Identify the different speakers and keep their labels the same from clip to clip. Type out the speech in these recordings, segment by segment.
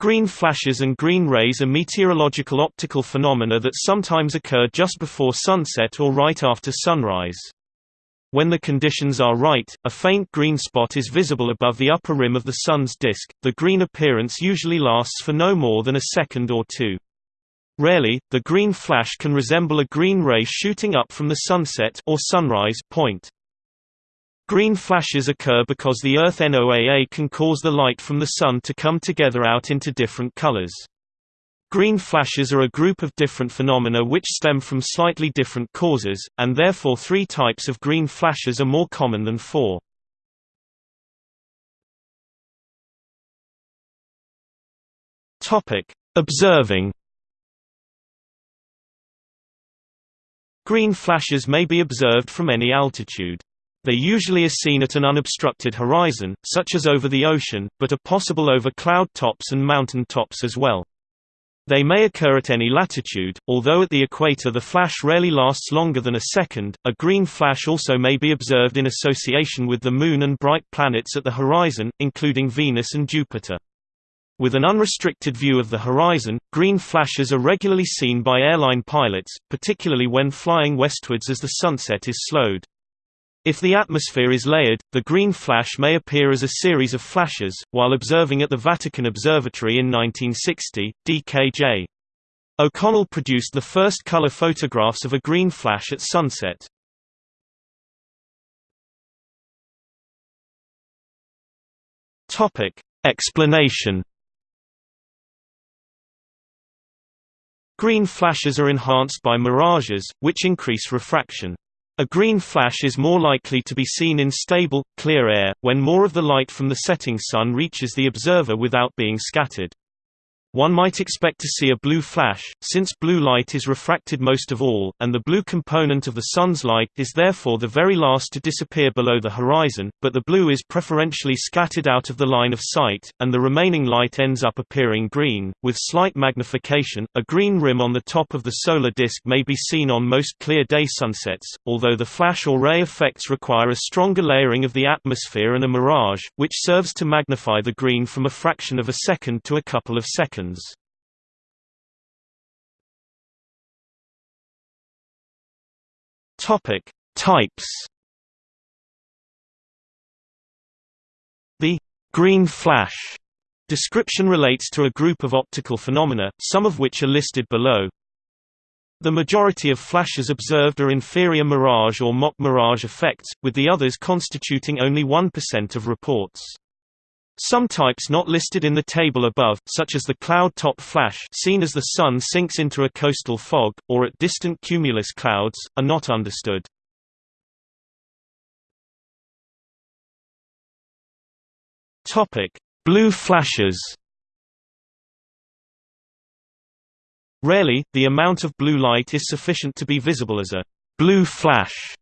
Speaker 1: Green flashes and green rays are meteorological optical phenomena that sometimes occur just before sunset or right after sunrise. When the conditions are right, a faint green spot is visible above the upper rim of the Sun's disk. The green appearance usually lasts for no more than a second or two. Rarely, the green flash can resemble a green ray shooting up from the sunset or sunrise point. Green flashes occur because the Earth NOAA can cause the light from the Sun to come together out into different colors. Green flashes are a group of different phenomena which stem from slightly different causes, and therefore three types of green flashes are more common than four. Observing Green flashes may be observed from any altitude. They usually are seen at an unobstructed horizon, such as over the ocean, but are possible over cloud tops and mountain tops as well. They may occur at any latitude, although at the equator the flash rarely lasts longer than a second. A green flash also may be observed in association with the Moon and bright planets at the horizon, including Venus and Jupiter. With an unrestricted view of the horizon, green flashes are regularly seen by airline pilots, particularly when flying westwards as the sunset is slowed. If the atmosphere is layered, the green flash may appear as a series of flashes. While observing at the Vatican Observatory in 1960, D.K.J. O'Connell produced the first color photographs of a green flash at sunset. Topic: Explanation Green flashes are enhanced by mirages, which increase refraction. A green flash is more likely to be seen in stable, clear air, when more of the light from the setting sun reaches the observer without being scattered. One might expect to see a blue flash, since blue light is refracted most of all, and the blue component of the sun's light is therefore the very last to disappear below the horizon, but the blue is preferentially scattered out of the line of sight, and the remaining light ends up appearing green. With slight magnification, a green rim on the top of the solar disk may be seen on most clear day sunsets, although the flash or ray effects require a stronger layering of the atmosphere and a mirage, which serves to magnify the green from a fraction of a second to a couple of seconds seconds. Topic: Types. The green flash description relates to a group of optical phenomena, some of which are listed below. The majority of flashes observed are inferior mirage or mock mirage effects, with the others constituting only 1% of reports. Some types not listed in the table above, such as the cloud top flash seen as the sun sinks into a coastal fog, or at distant cumulus clouds, are not understood. Blue flashes Rarely, the amount of blue light is sufficient to be visible as a blue flash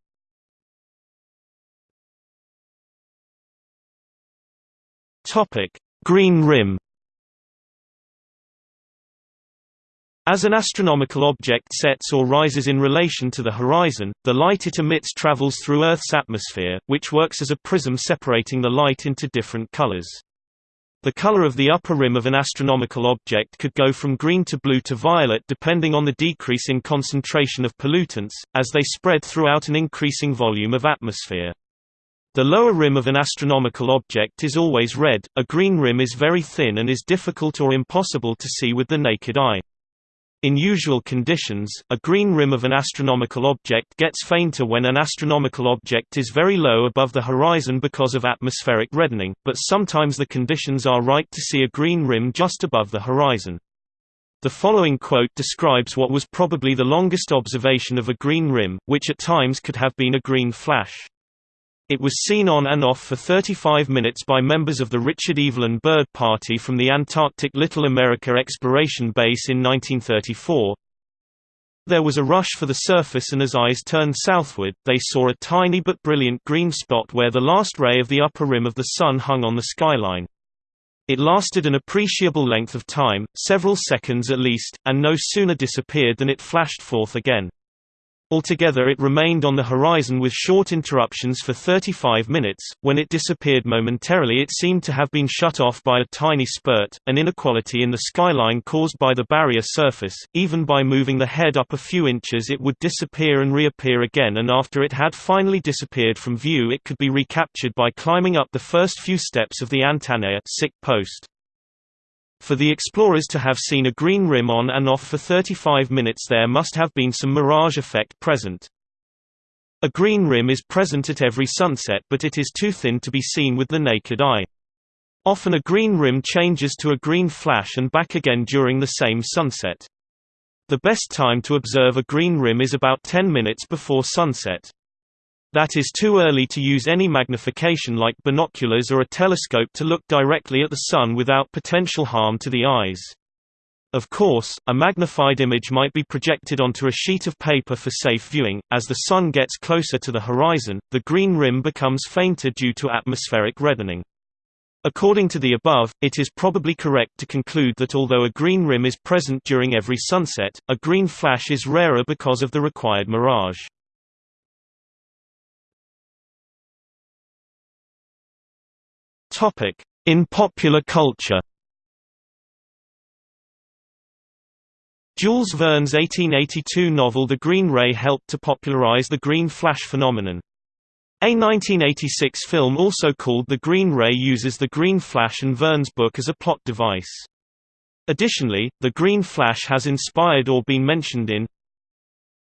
Speaker 1: Topic: Green rim. As an astronomical object sets or rises in relation to the horizon, the light it emits travels through Earth's atmosphere, which works as a prism separating the light into different colors. The color of the upper rim of an astronomical object could go from green to blue to violet depending on the decrease in concentration of pollutants, as they spread throughout an increasing volume of atmosphere. The lower rim of an astronomical object is always red, a green rim is very thin and is difficult or impossible to see with the naked eye. In usual conditions, a green rim of an astronomical object gets fainter when an astronomical object is very low above the horizon because of atmospheric reddening, but sometimes the conditions are right to see a green rim just above the horizon. The following quote describes what was probably the longest observation of a green rim, which at times could have been a green flash. It was seen on and off for 35 minutes by members of the Richard Evelyn Byrd Party from the Antarctic Little America Exploration Base in 1934. There was a rush for the surface and as eyes turned southward, they saw a tiny but brilliant green spot where the last ray of the upper rim of the Sun hung on the skyline. It lasted an appreciable length of time, several seconds at least, and no sooner disappeared than it flashed forth again. Altogether it remained on the horizon with short interruptions for 35 minutes. When it disappeared momentarily it seemed to have been shut off by a tiny spurt, an inequality in the skyline caused by the barrier surface. Even by moving the head up a few inches it would disappear and reappear again and after it had finally disappeared from view it could be recaptured by climbing up the first few steps of the antenna post. For the explorers to have seen a green rim on and off for 35 minutes there must have been some mirage effect present. A green rim is present at every sunset but it is too thin to be seen with the naked eye. Often a green rim changes to a green flash and back again during the same sunset. The best time to observe a green rim is about 10 minutes before sunset. That is too early to use any magnification like binoculars or a telescope to look directly at the Sun without potential harm to the eyes. Of course, a magnified image might be projected onto a sheet of paper for safe viewing. As the Sun gets closer to the horizon, the green rim becomes fainter due to atmospheric reddening. According to the above, it is probably correct to conclude that although a green rim is present during every sunset, a green flash is rarer because of the required mirage. In popular culture Jules Verne's 1882 novel The Green Ray helped to popularize the green flash phenomenon. A 1986 film also called The Green Ray uses the green flash and Verne's book as a plot device. Additionally, the green flash has inspired or been mentioned in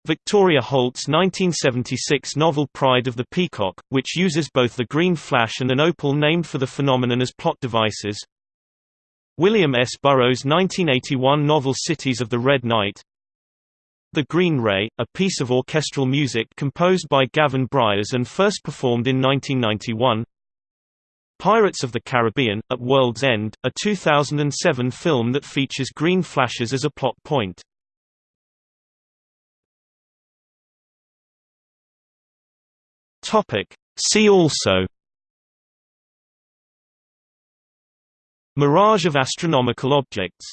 Speaker 1: Victoria Holt's 1976 novel Pride of the Peacock, which uses both the green flash and an opal named for the phenomenon as plot devices. William S. Burroughs' 1981 novel Cities of the Red Night. The Green Ray, a piece of orchestral music composed by Gavin Bryars and first performed in 1991. Pirates of the Caribbean, At World's End, a 2007 film that features green flashes as a plot point. Topic. See also Mirage of astronomical objects